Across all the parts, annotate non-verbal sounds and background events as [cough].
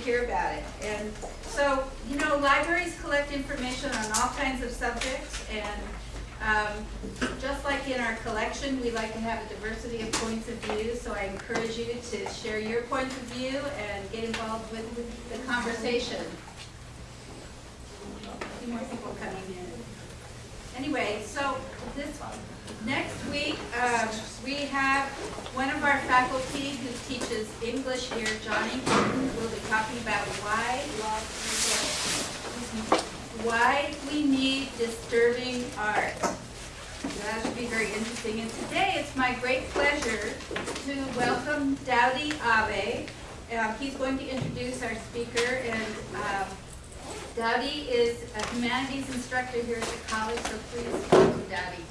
hear about it. And so, you know, libraries collect information on all kinds of subjects, and um, just like in our collection, we like to have a diversity of points of view, so I encourage you to share your points of view and get involved with the conversation. A few more people coming in. Anyway, so this, next week, um, we have one of our faculty who teaches English here, Johnny, will be talking about why why we need disturbing art. That should be very interesting. And today, it's my great pleasure to welcome Dowdy Abe. Um, he's going to introduce our speaker, and um, Dowdy is a humanities instructor here at the college, so please welcome Dowdy.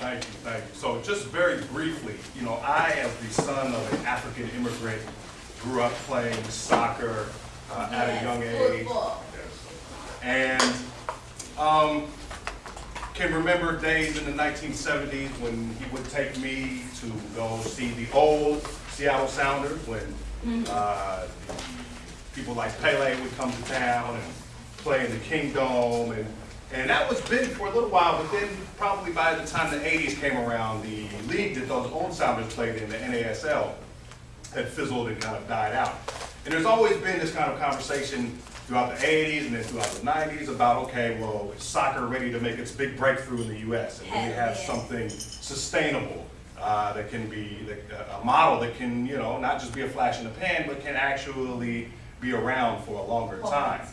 Thank you, thank you. So just very briefly, you know, I am the son of an African immigrant, grew up playing soccer uh, at a young age. Football. And um, can remember days in the 1970s when he would take me to go see the old Seattle Sounders when uh, people like Pele would come to town and play in the Kingdome. And, and that was big for a little while, but then probably by the time the 80s came around, the league that those old Sounders played in, the NASL, had fizzled and kind of died out. And there's always been this kind of conversation throughout the 80s and then throughout the 90s about, okay, well, is soccer ready to make its big breakthrough in the US? And do we have something sustainable uh, that can be, that- a model that can, you know, not just be a flash in the pan, but can actually be around for a longer time.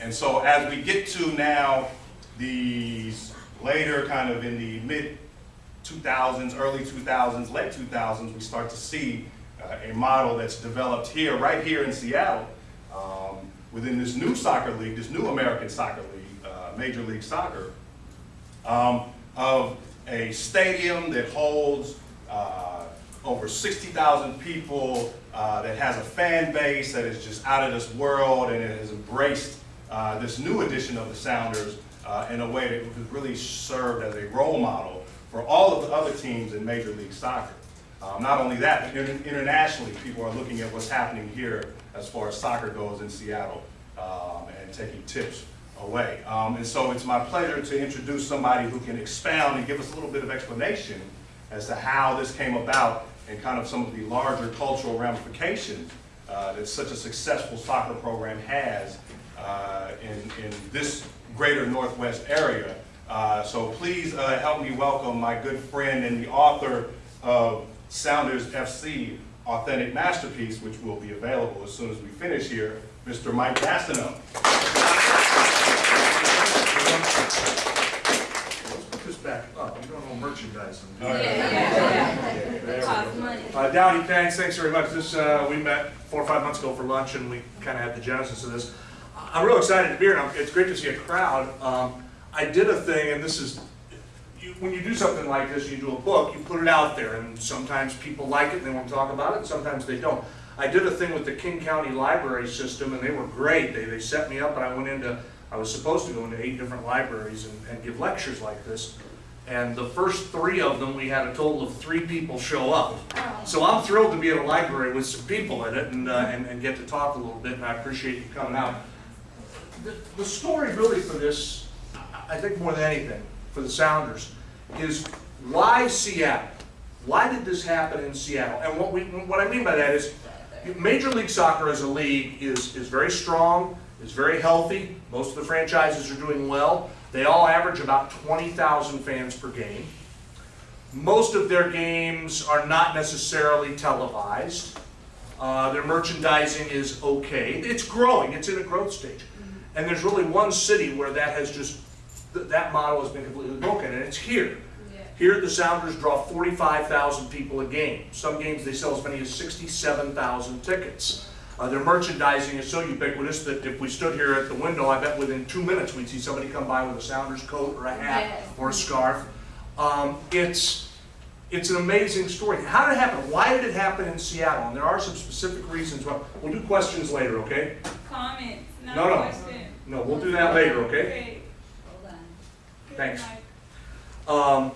And so as we get to now, these later kind of in the mid 2000s, early 2000s, late 2000s, we start to see uh, a model that's developed here, right here in Seattle, um, within this new soccer league, this new American soccer league, uh, Major League Soccer, um, of a stadium that holds uh, over 60,000 people, uh, that has a fan base that is just out of this world, and it has embraced uh, this new edition of the Sounders uh, in a way that has really served as a role model for all of the other teams in Major League Soccer. Um, not only that, but inter- internationally, people are looking at what's happening here as far as soccer goes in Seattle um, and taking tips away. Um, and so it's my pleasure to introduce somebody who can expound and give us a little bit of explanation as to how this came about and kind of some of the larger cultural ramifications uh, that such a successful soccer program has uh, in, in this greater Northwest area. Uh, so please uh, help me welcome my good friend and the author of Sounders FC Authentic Masterpiece, which will be available as soon as we finish here, Mr. Mike Gastineau. Let's put this back up, you don't know merchandising. All right. There we Cost go. money. Uh, Dowdy, thanks, thanks very much. This, uh, we met four or five months ago for lunch and we kind of had the genesis of this. I'm real excited to be here and it's great to see a crowd. Um, I did a thing and this is, you, when you do something like this, you do a book, you put it out there and sometimes people like it and they want to talk about it and sometimes they don't. I did a thing with the King County Library System and they were great. They, they set me up and I went into, I was supposed to go into eight different libraries and, and give lectures like this. And the first three of them, we had a total of three people show up. Oh. So I'm thrilled to be at a library with some people in it and, uh, and, and get to talk a little bit, and I appreciate you coming out. The, the story really for this, I I think more than anything, for the Sounders, is why Seattle? Why did this happen in Seattle? And what we, what I mean by that is, Major League Soccer as a league is, is very strong, is very healthy, most of the franchises are doing well. They all average about 20,000 fans per game. Most of their games are not necessarily televised. Uh, their merchandising is okay. It's growing, it's in a growth stage. And there's really one city where that has just, th- that model has been completely broken, and it's here. Here, the Sounders draw 45,000 people a game. Some games, they sell as many as 67,000 tickets. Uh, their merchandising is so ubiquitous that if we stood here at the window, I bet within two minutes we'd see somebody come by with a Sounders coat or a hat Yes. or a scarf. Um, it's, it's an amazing story. How did it happen? Why did it happen in Seattle? And there are some specific reasons why. We'll do questions later, okay? Comments, No, no no. question. No, we'll do that later, okay? Okay. Hold on. Thanks. Um,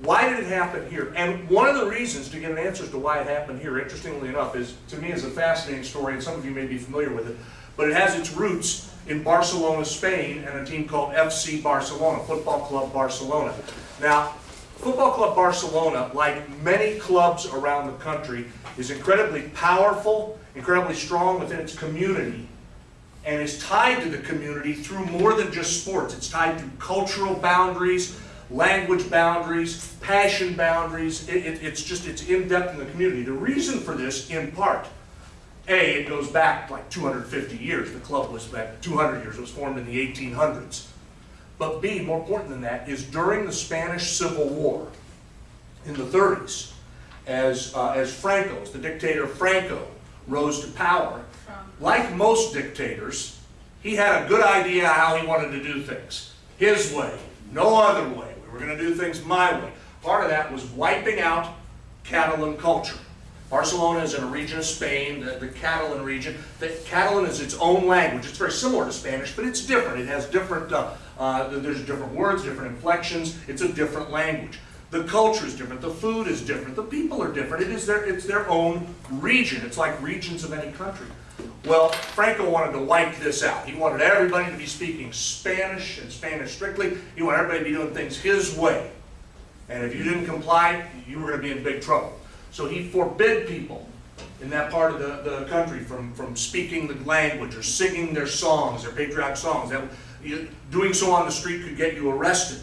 Why did it happen here? And one of the reasons to get an answer as to why it happened here, interestingly enough, is to me is a fascinating story, and some of you may be familiar with it. But it has its roots in Barcelona, Spain, and a team called FC Barcelona, Football Club Barcelona. Now, Football Club Barcelona, like many clubs around the country, is incredibly powerful, incredibly strong within its community, and is tied to the community through more than just sports. It's tied to cultural boundaries, language boundaries, passion boundaries. It, it- it's just, it's in-depth in the community. The reason for this, in part, A, it goes back like 250 years. The club was back 200 years. It was formed in the 1800s. But B, more important than that, is during the Spanish Civil War in the 30s, as, uh, as Franco, as the dictator Franco, rose to power, like most dictators, he had a good idea how he wanted to do things. His way, no other way. We were going to do things my way. Part of that was wiping out Catalan culture. Barcelona is in a region of Spain, the, the Catalan region. The Catalan is its own language. It's very similar to Spanish, but it's different. It has different, uh, uh, there's different words, different inflections. It's a different language. The culture is different. The food is different. The people are different. It is their, it's their own region. It's like regions of any country. Well, Franco wanted to wipe this out. He wanted everybody to be speaking Spanish and Spanish strictly. He wanted everybody to be doing things his way. And if you didn't comply, you were going to be in big trouble. So he forbid people in that part of the, the country from, from speaking the language or singing their songs, their patriotic songs. That, you, doing so on the street could get you arrested.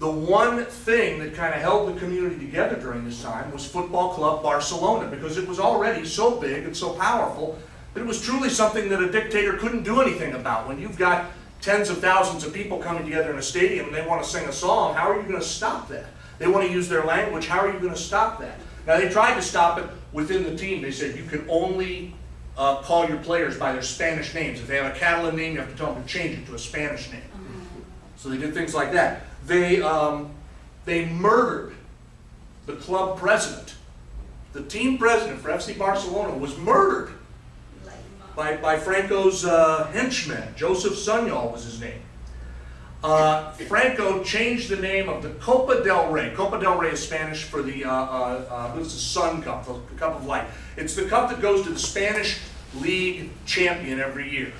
The one thing that kind of held the community together during this time was Football Club Barcelona because it was already so big and so powerful that it was truly something that a dictator couldn't do anything about. When you've got tens of thousands of people coming together in a stadium and they want to sing a song, how are you going to stop that? They want to use their language, how are you going to stop that? Now they tried to stop it within the team. They said you can only uh, call your players by their Spanish names. If they have a Catalan name, you have to tell them to change it to a Spanish name. So they did things like that. They, um, they murdered the club president. The team president for FC Barcelona was murdered by, by Franco's uh, henchman. Joseph Sunyol was his name. Uh, Franco changed the name of the Copa del Rey. Copa del Rey is Spanish for the, uh, uh, uh, the Sun Cup, the Cup of Light. It's the cup that goes to the Spanish League champion every year.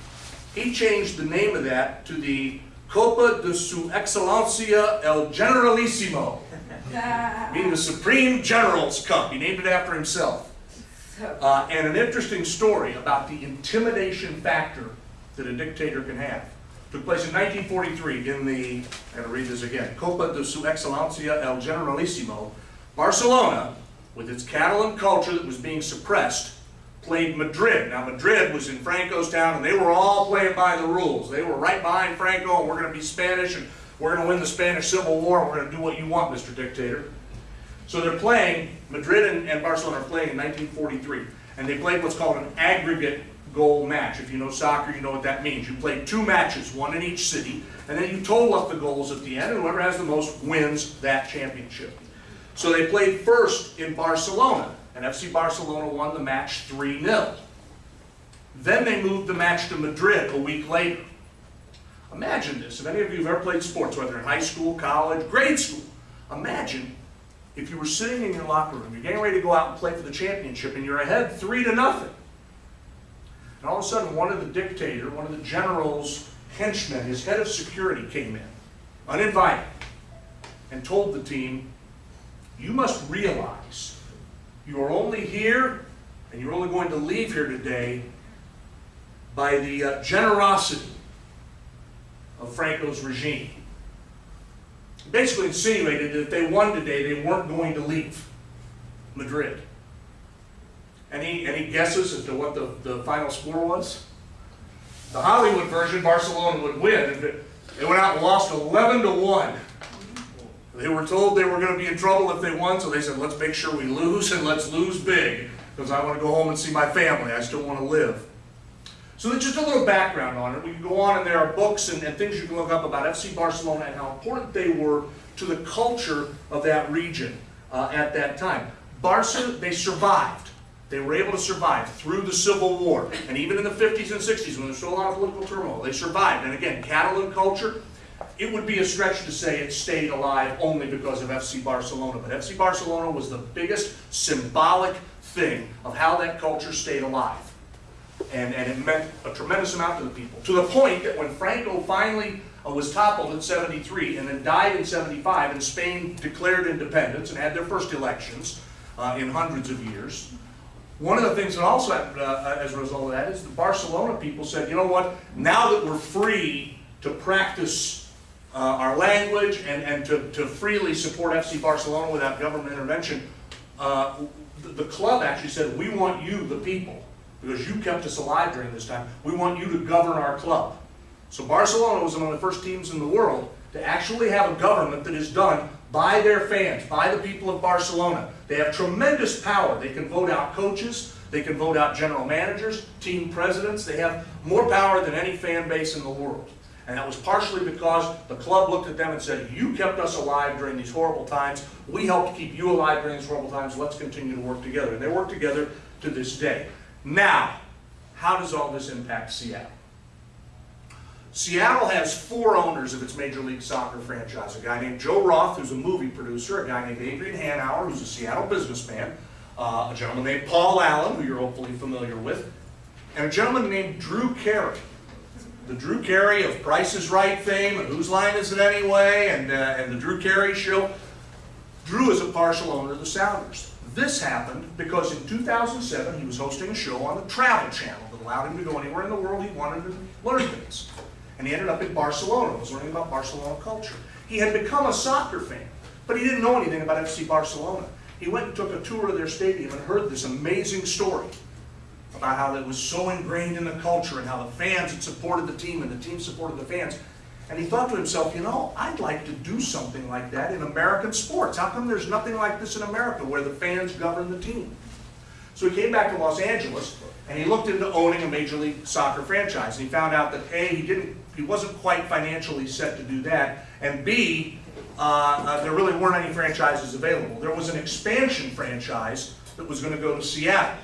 He changed the name of that to the Copa de Su Excelencia el Generalissimo, [laughs] meaning the Supreme General's Cup. He named it after himself. Uh, and an interesting story about the intimidation factor that a dictator can have. Took place in 1943 in the, I'm going to read this again, Copa de Su Excelencia el Generalissimo. Barcelona, with its Catalan culture that was being suppressed, played Madrid. Now Madrid was in Franco's town and they were all playing by the rules. They were right behind Franco and we're going to be Spanish and we're going to win the Spanish Civil War and we're going to do what you want, Mr. Dictator. So they're playing, Madrid and, and Barcelona are playing in 1943, and they played what's called an aggregate goal match. If you know soccer, you know what that means. You play two matches, one in each city, and then you total up the goals at the end, and whoever has the most wins that championship. So they played first in Barcelona, and FC Barcelona won the match 3-0. Then they moved the match to Madrid a week later. Imagine this, if any of you have ever played sports, whether in high school, college, grade school, imagine if you were sitting in your locker room, you're getting ready to go out and play for the championship, and you're ahead three to nothing. And all of a sudden, one of the dictator, one of the general's henchmen, his head of security came in, uninvited, and told the team, you must realize you are only here, and you're only going to leave here today by the uh, generosity of Franco's regime basically insinuated that if they won today, they weren't going to leave Madrid. Any, any guesses as to what the, the final score was? The Hollywood version, Barcelona would win. They went out and lost 11 to 1. They were told they were going to be in trouble if they won, so they said, let's make sure we lose and let's lose big because I want to go home and see my family. I still want to live. So just a little background on it. We can go on and there are books and, and things you can look up about FC Barcelona and how important they were to the culture of that region uh, at that time. Barca, they survived. They were able to survive through the Civil War. And even in the 50s and 60s when there was still a lot of political turmoil, they survived. And again, Catalan culture, it would be a stretch to say it stayed alive only because of FC Barcelona, but FC Barcelona was the biggest symbolic thing of how that culture stayed alive. And, and it meant a tremendous amount to the people, to the point that when Franco finally uh, was toppled in 73 and then died in 75, and Spain declared independence and had their first elections uh, in hundreds of years, one of the things that also happened uh, as a result of that is the Barcelona people said, you know what, now that we're free to practice uh, our language and, and to, to freely support FC Barcelona without government intervention, uh, the, the club actually said, we want you, the people, because you kept us alive during this time, we want you to govern our club. So Barcelona was one of the first teams in the world to actually have a government that is done by their fans, by the people of Barcelona. They have tremendous power. They can vote out coaches, they can vote out general managers, team presidents. They have more power than any fan base in the world. And that was partially because the club looked at them and said, you kept us alive during these horrible times. We helped keep you alive during these horrible times. Let's continue to work together. And they work together to this day. Now, how does all this impact Seattle? Seattle has four owners of its Major League Soccer franchise. A guy named Joe Roth, who's a movie producer, a guy named Adrian Hanauer, who's a Seattle businessman, uh, a gentleman named Paul Allen, who you're hopefully familiar with, and a gentleman named Drew Carey. The Drew Carey of Price is Right fame, and Whose Line Is It Anyway, and, uh, and the Drew Carey Show. Drew is a partial owner of the Sounders. This happened because in 2007 he was hosting a show on the Travel Channel that allowed him to go anywhere in the world he wanted to learn things. And he ended up in Barcelona, was learning about Barcelona culture. He had become a soccer fan, but he didn't know anything about FC Barcelona. He went and took a tour of their stadium and heard this amazing story about how it was so ingrained in the culture and how the fans had supported the team and the team supported the fans. And he thought to himself, you know, I'd like to do something like that in American sports. How come there's nothing like this in America where the fans govern the team? So he came back to Los Angeles and he looked into owning a Major League Soccer franchise. And he found out that A, he didn't, he wasn't quite financially set to do that, and B, uh, uh, there really weren't any franchises available. There was an expansion franchise that was going to go to Seattle.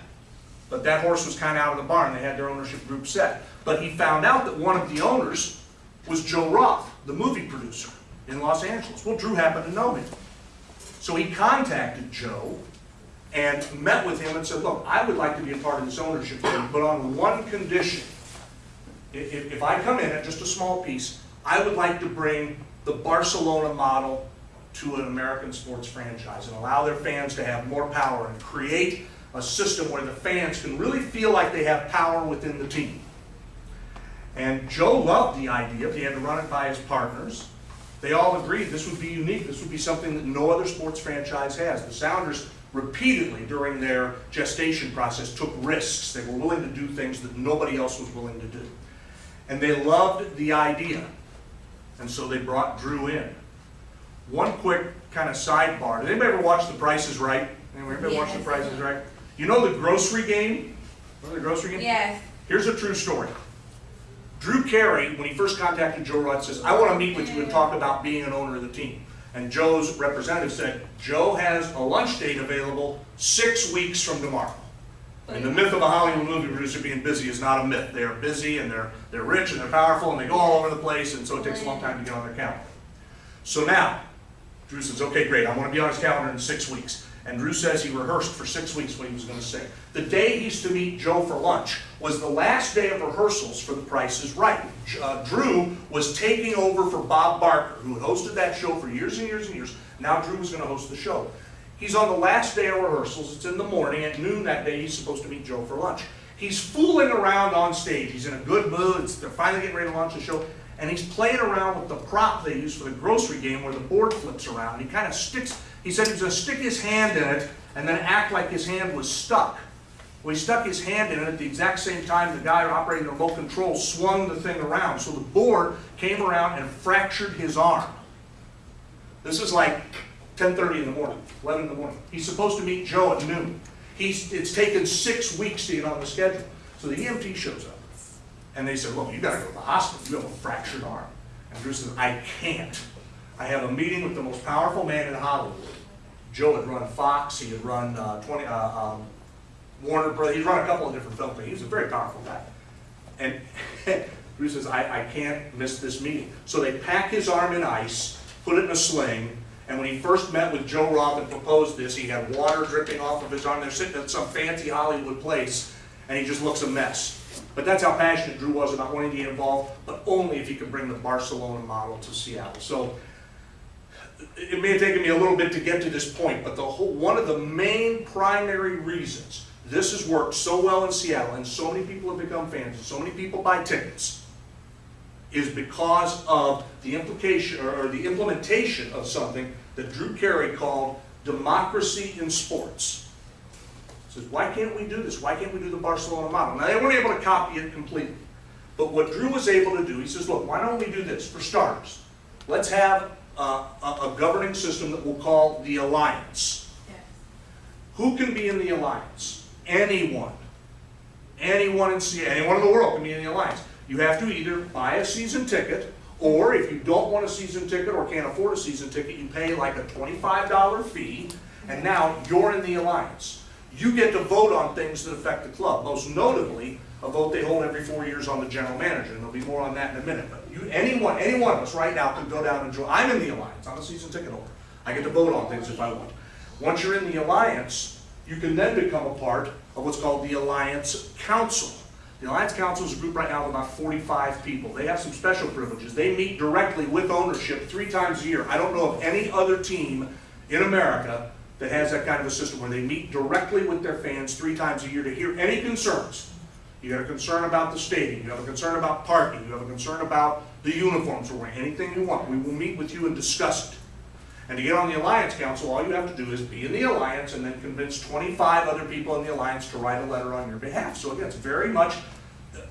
But that horse was kind of out of the barn. They had their ownership group set. But he found out that one of the owners was Joe Roth, the movie producer in Los Angeles. Well, Drew happened to know him. So he contacted Joe and met with him and said, look, I would like to be a part of this ownership group, but on one condition. If, if I come in at just a small piece, I would like to bring the Barcelona model to an American sports franchise and allow their fans to have more power and create a system where the fans can really feel like they have power within the team. And Joe loved the idea, he had to run it by his partners. They all agreed this would be unique. This would be something that no other sports franchise has. The Sounders repeatedly during their gestation process took risks. They were willing to do things that nobody else was willing to do. And they loved the idea. And so they brought Drew in. One quick kind of sidebar. Did anybody ever watch The Price is Right? Anybody ever watch The. Price is Right? You know the grocery game? Remember the grocery game? Yes. Here's a true story. Drew Carey, when he first contacted Joe Roth, says, I want to meet with you and talk about being an owner of the team. And Joe's representative said, Joe has a lunch date available six weeks from tomorrow. And the myth of a Hollywood movie producer being busy is not a myth. They are busy and they're, they're rich and they're powerful and they go all over the place and so it takes a long time to get on their calendar. So now, Drew says, okay, great, I want to be on his calendar in six weeks. And Drew says he rehearsed for six weeks what he was going to say. The day he's to meet Joe for lunch was the last day of rehearsals for The Price is Right. Uh, Drew was taking over for Bob Barker, who had hosted that show for years and years and years. Now Drew was going to host the show. He's on the last day of rehearsals. It's in the morning. At noon that day, he's supposed to meet Joe for lunch. He's fooling around on stage. He's in a good mood. It's, they're finally getting ready to launch the show. And he's playing around with the prop they use for the grocery game where the board flips around. He kind of sticks, he said he was going to stick his hand in it and then act like his hand was stuck. Well, he stuck his hand in it at the exact same time the guy operating the remote control swung the thing around. So the board came around and fractured his arm. This is like 10.30 in the morning, 11 in the morning. He's supposed to meet Joe at noon. He's, it's taken six weeks to get on the schedule. So the EMT shows up. And they said, look, you gotta go to the hospital. You have a fractured arm. And Drew says, I can't. I have a meeting with the most powerful man in Hollywood. Joe had run Fox, he had run uh, 20, uh, um, Warner Brothers, he'd run a couple of different film things. He was a very powerful guy. And [laughs] Drew says, I, I can't miss this meeting. So they pack his arm in ice, put it in a sling, and when he first met with Joe Roth and proposed this, he had water dripping off of his arm. They're sitting at some fancy Hollywood place, and he just looks a mess. But that's how passionate Drew was about wanting to get involved, but only if he could bring the Barcelona model to Seattle. So it may have taken me a little bit to get to this point, but the whole, one of the main primary reasons this has worked so well in Seattle and so many people have become fans and so many people buy tickets is because of the implication or, the implementation of something that Drew Carey called democracy in sports. He says, why can't we do this? Why can't we do the Barcelona model? Now, they weren't able to copy it completely. But what Drew was able to do, he says, look, why don't we do this? For starters, let's have uh, a, a governing system that we'll call the Alliance. Who can be in the Alliance? Anyone. Anyone in anyone in the world can be in the Alliance. You have to either buy a season ticket, or if you don't want a season ticket or can't afford a season ticket, you pay like a twenty-five dollar fee, and now you're in the Alliance. You get to vote on things that affect the club, most notably, a vote they hold every four years on the general manager, and there'll be more on that in a minute. But you, anyone, any one of us right now could go down and join, I'm in the Alliance, I'm a season ticket holder. I get to vote on things if I want. Once you're in the Alliance, you can then become a part of what's called the Alliance Council. The Alliance Council is a group right now of about 45 people. They have some special privileges. They meet directly with ownership three times a year. I don't know of any other team in America that has that kind of a system where they meet directly with their fans three times a year to hear any concerns. You have a concern about the stadium, you have a concern about parking, you have a concern about the uniforms we're wearing, anything you want. We will meet with you and discuss it. And to get on the Alliance Council, all you have to do is be in the Alliance and then convince 25 other people in the Alliance to write a letter on your behalf. So again, it's very much,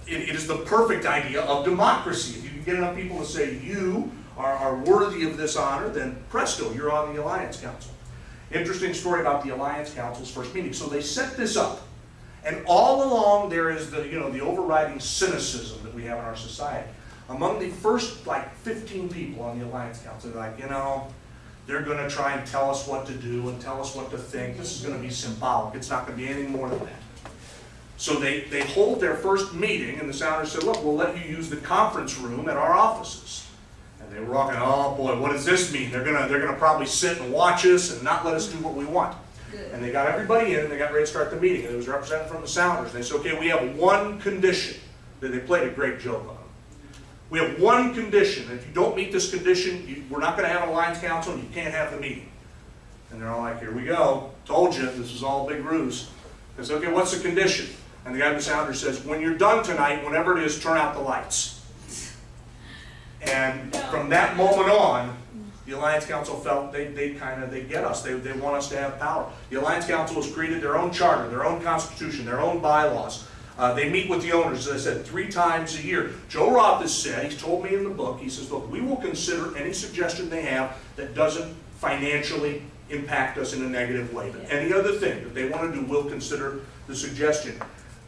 it, it is the perfect idea of democracy. If you can get enough people to say you are, are worthy of this honor, then presto, you're on the Alliance Council. Interesting story about the Alliance Council's first meeting. So they set this up. And all along there is the, you know, the overriding cynicism that we have in our society. Among the first like 15 people on the Alliance Council, they're like, you know, they're going to try and tell us what to do and tell us what to think. This is going to be symbolic. It's not going to be anything more than that. So they, they hold their first meeting, and the Sounders said, look, we'll let you use the conference room at our offices. And they were all going, oh boy, what does this mean? They're going to, they're going to probably sit and watch us and not let us do what we want. And they got everybody in, and they got ready to start the meeting, and it was represented from the Sounders. They said, okay, we have one condition, that they played a great joke on. We have one condition, if you don't meet this condition, you, we're not gonna have an alliance council, and you can't have the meeting. And they're all like, here we go, told you, this is all a big ruse. They said, okay, what's the condition? And the guy from the Sounders says, when you're done tonight, whenever it is, turn out the lights. And from that moment on, the Alliance Council felt they, they kind of, they get us, they, they want us to have power. The Alliance Council has created their own charter, their own constitution, their own bylaws. Uh, they meet with the owners, as I said, three times a year. Joe Roth has said, he's told me in the book, he says, look, we will consider any suggestion they have that doesn't financially impact us in a negative way. But any other thing that they want to do, we'll consider the suggestion.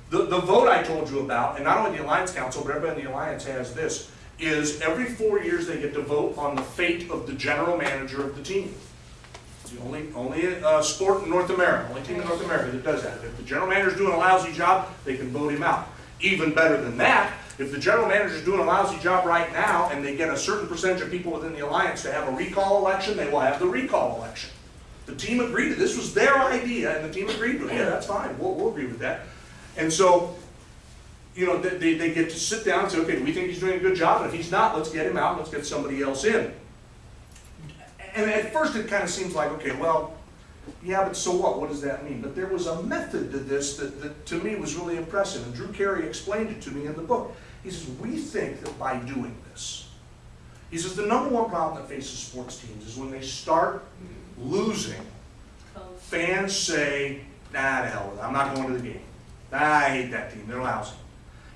The, the vote I told you about, and not only the Alliance Council, but everybody in the Alliance has this, is every four years they get to vote on the fate of the general manager of the team. It's the only, only uh, sport in North America, only team in North America that does that. If the general manager's doing a lousy job, they can vote him out. Even better than that, if the general manager's doing a lousy job right now and they get a certain percentage of people within the alliance to have a recall election, they will have the recall election. The team agreed to, this was their idea and the team agreed to it. Yeah, that's fine, we'll, we'll agree with that. And so, you know, they, they- get to sit down and say, okay, do we think he's doing a good job? And if he's not, let's get him out, let's get somebody else in. And at first it kind of seems like, okay, well, yeah, but so what? What does that mean? But there was a method to this that, that to me was really impressive. And Drew Carey explained it to me in the book. He says, we think that by doing this, he says the number one problem that faces sports teams is when they start losing, fans say, nah, to hell with it. I'm not going to the game. Ah, I hate that team. They're lousy.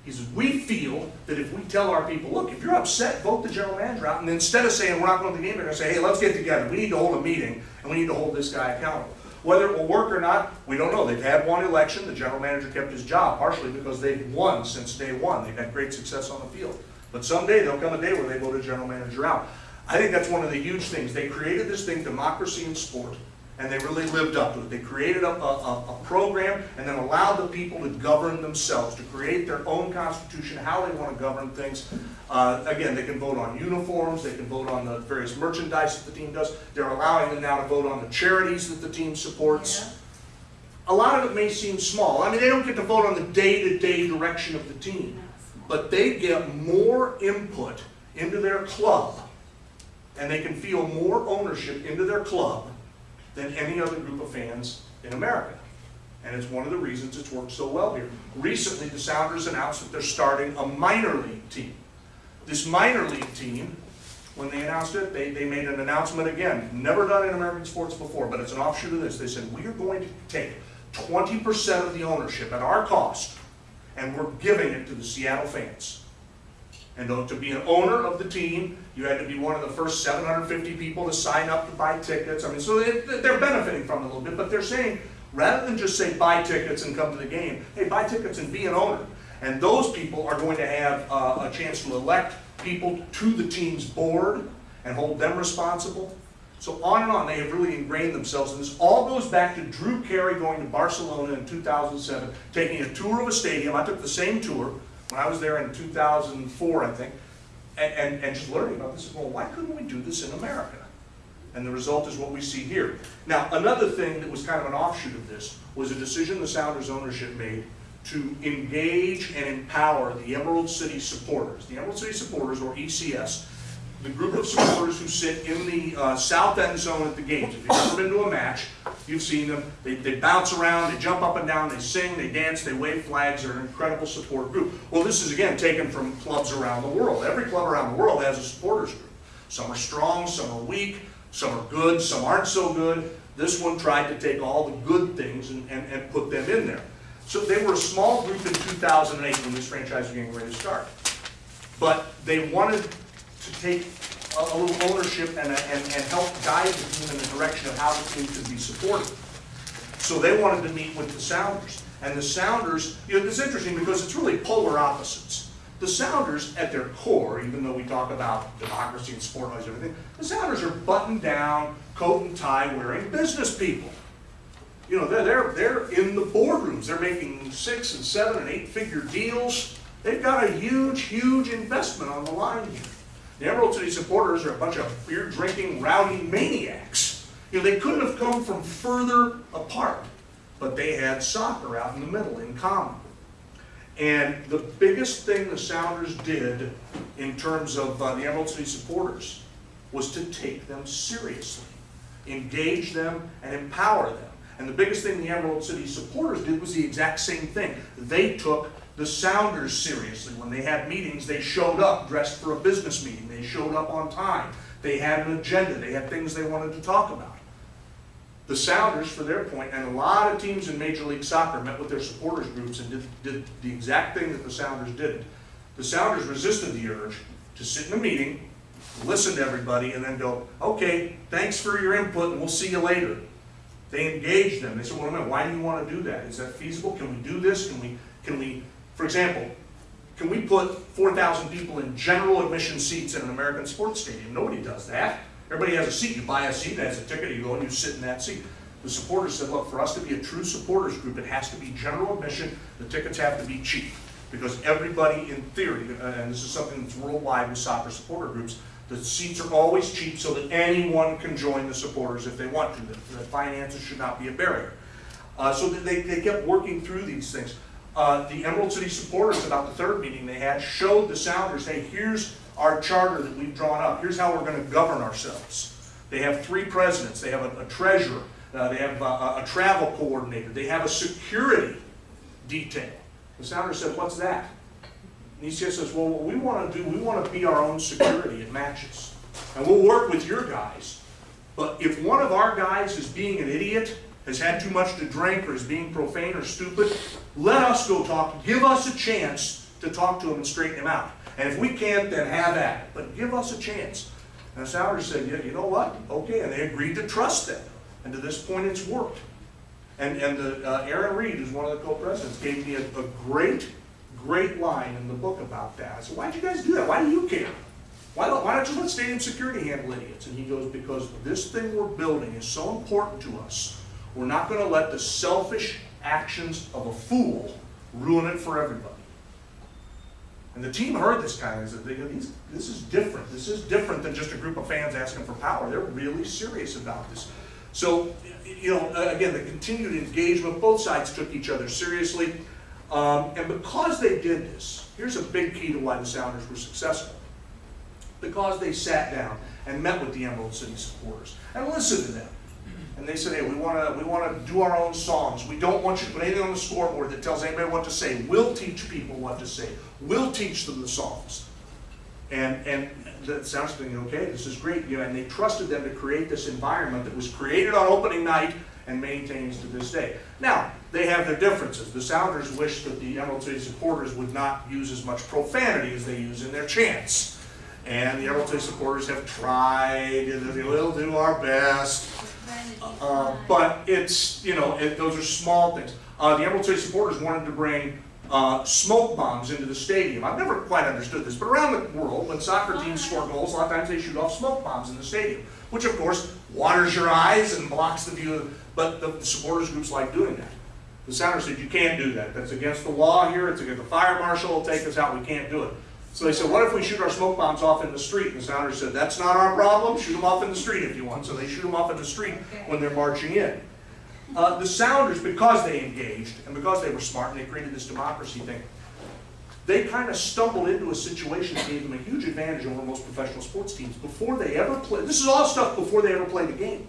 He says, we feel that if we tell our people, look, if you're upset, vote the general manager out. And instead of saying, we're not going to the game, they're going to say, hey, let's get together. We need to hold a meeting, and we need to hold this guy accountable. Whether it will work or not, we don't know. They've had one election. The general manager kept his job, partially because they've won since day one. They've had great success on the field. But someday, there'll come a day where they vote a general manager out. I think that's one of the huge things. They created this thing, democracy in sport, And they really lived up to it. They created a, a, a- program and then allowed the people to govern themselves, to create their own constitution, how they want to govern things. Uh, again, they can vote on uniforms, they can vote on the various merchandise that the team does. They're allowing them now to vote on the charities that the team supports. A lot of it may seem small. I mean, they don't get to vote on the day-to-day direction of the team, but they get more input into their club, and they can feel more ownership into their club than any other group of fans in America. And it's one of the reasons it's worked so well here. Recently, the Sounders announced that they're starting a minor league team. This minor league team, when they announced it, they, they made an announcement again, never done in American sports before, but it's an offshoot of this. They said, we are going to take twenty percent of the ownership at our cost, and we're giving it to the Seattle fans. And to be an owner of the team, you had to be one of the first seven hundred fifty people to sign up to buy tickets. I mean, so they, they're benefiting from it a little bit, but they're saying, rather than just say buy tickets and come to the game, hey, buy tickets and be an owner. And those people are going to have uh, a chance to elect people to the team's board and hold them responsible. So on and on, they have really ingrained themselves, and this all goes back to Drew Carey going to Barcelona in 2007, taking a tour of a stadium. I took the same tour when I was there in 2004, I think, and, and, and just learning about this. Well, why couldn't we do this in America? And the result is what we see here. Now, another thing that was kind of an offshoot of this was a decision the Sounders ownership made to engage and empower the Emerald City supporters. The Emerald City supporters, or ECS, the group of supporters who sit in the uh, south end zone at the games. If you've ever been to a match, you've seen them. They, they bounce around, they jump up and down, they sing, they dance, they wave flags. They're an incredible support group. Well, this is again taken from clubs around the world. Every club around the world has a supporters group. Some are strong, some are weak, some are good, some aren't so good. This one tried to take all the good things and, and, and put them in there. So they were a small group in 2008 when this franchise was getting ready to start. But they wanted to take a, a little ownership and, and, and help guide the team in the direction of how the team could be supported. So they wanted to meet with the Sounders. And the Sounders, you know, it's interesting because it's really polar opposites. The Sounders, at their core, even though we talk about democracy and sport and everything, the Sounders are buttoned down, coat and tie wearing business people. You know, they're, they're, they're in the boardrooms. They're making six and seven and eight figure deals. They've got a huge, huge investment on the line here. The Emerald City supporters are a bunch of beer drinking, rowdy maniacs. You know, they couldn't have come from further apart, but they had soccer out in the middle in common. And the biggest thing the Sounders did in terms of uh, the Emerald City supporters was to take them seriously, engage them, and empower them. And the biggest thing the Emerald City supporters did was the exact same thing. They took the Sounders seriously. When they had meetings, they showed up dressed for a business meeting. They showed up on time. They had an agenda. They had things they wanted to talk about. The Sounders, for their point, and a lot of teams in Major League Soccer met with their supporters groups and did, did the exact thing that the Sounders did. The Sounders resisted the urge to sit in a meeting, listen to everybody, and then go, okay, thanks for your input, and we'll see you later. They engaged them. They said, well, wait a minute, why do you want to do that? Is that feasible? Can we do this? Can we, can we, for example, can we put 4,000 people in general admission seats in an American sports stadium? Nobody does that. Everybody has a seat. You buy a seat, that has a ticket, you go and you sit in that seat. The supporters said, look, for us to be a true supporters group, it has to be general admission. The tickets have to be cheap. Because everybody in theory, and this is something that's worldwide with soccer supporter groups, the seats are always cheap so that anyone can join the supporters if they want to. The the finances should not be a barrier. Uh, so they, they kept working through these things. Uh, the Emerald City supporters, about the third meeting they had, showed the Sounders, hey, here's our charter that we've drawn up. Here's how we're going to govern ourselves. They have three presidents. They have a, a treasurer. Uh, they have a, a, a travel coordinator. They have a security detail. The Sounders said, what's that? And ECS says, well, what we want to do, we want to be our own security at matches. And we'll work with your guys. But if one of our guys is being an idiot, has had too much to drink, or is being profane or stupid, let us go talk. Give us a chance to talk to him and straighten him out. And if we can't, then have at it. But give us a chance. And the said, yeah, you know what? Okay. And they agreed to trust them. And to this point, it's worked. And, and the, uh, Aaron Reed, who's one of the co-presidents, gave me a, a great, great line in the book about that. I said, why'd you guys do that? Why do you care? Why don't, why don't you let stadium security handle idiots? And he goes, because this thing we're building is so important to us, we're not gonna let the selfish actions of a fool ruin it for everybody. And the team heard this guy and said, they go, "These- this is different. This is different than just a group of fans asking for power. They're really serious about this. So, you know, again, the continued engagement, both sides took each other seriously. Um, and because they did this, here's a big key to why the Sounders were successful. Because they sat down and met with the Emerald City supporters and listened to them. And they said, hey, we wanna, we wanna do our own songs. We don't want you to put anything on the scoreboard that tells anybody what to say. We'll teach people what to say. We'll teach them the songs. And, and that sounds thinking, okay, this is great, you know, and they trusted them to create this environment that was created on opening night and maintains to this day. Now, they have their differences. The Sounders wish that the Emerald City supporters would not use as much profanity as they use in their chants. And the Emerald City supporters have tried, and we'll do our best. Uh, but it's, you know, it, those are small things. Uh, the Emerald City supporters wanted to bring uh, smoke bombs into the stadium. I've never quite understood this, but around the world, when soccer teams score goals, a lot of times they shoot off smoke bombs in the stadium, which of course waters your eyes and blocks the view. Of, but the, the supporters groups like doing that. The Sounders said, you can't do that. That's against the law here. It's against the fire marshal will take us out. We can't do it. So they said, what if we shoot our smoke bombs off in the street? And the Sounders said, that's not our problem. Shoot them off in the street if you want. So they shoot them off in the street when they're marching in. Uh, the Sounders, because they engaged and because they were smart and they created this democracy thing, they kind of stumbled into a situation that gave them a huge advantage over most professional sports teams. Before they ever played, this is all stuff before they ever played a game.